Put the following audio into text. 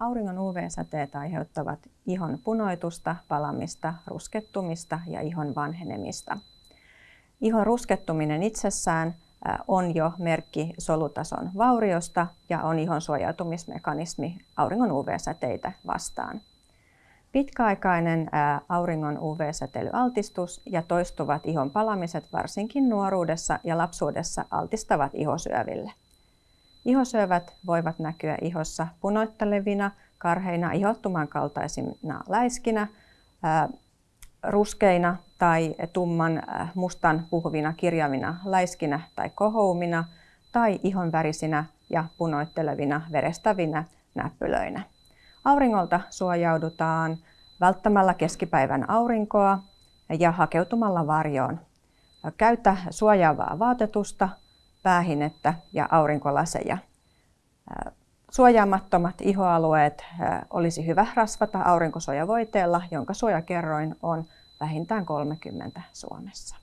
Auringon UV-säteet aiheuttavat ihon punoitusta, palamista, ruskettumista ja ihon vanhenemista. Ihon ruskettuminen itsessään on jo merkki solutason vauriosta ja on ihon suojautumismekanismi auringon UV-säteitä vastaan. Pitkäaikainen auringon UV-säteilyaltistus ja toistuvat ihon palamiset varsinkin nuoruudessa ja lapsuudessa altistavat ihosyöville. Ihosyövät voivat näkyä ihossa punoittelevina, karheina, ihottuman kaltaisina läiskinä, ruskeina tai tumman mustan puhuvina kirjavina läiskinä tai kohoumina tai ihon värisinä ja punoittelevina verestävinä näppylöinä. Auringolta suojaudutaan välttämällä keskipäivän aurinkoa ja hakeutumalla varjoon. Käytä suojaavaa vaatetusta, päähinettä ja aurinkolaseja. Suojaamattomat ihoalueet olisi hyvä rasvata aurinkosuojavoiteella, jonka suojakerroin on vähintään 30 Suomessa.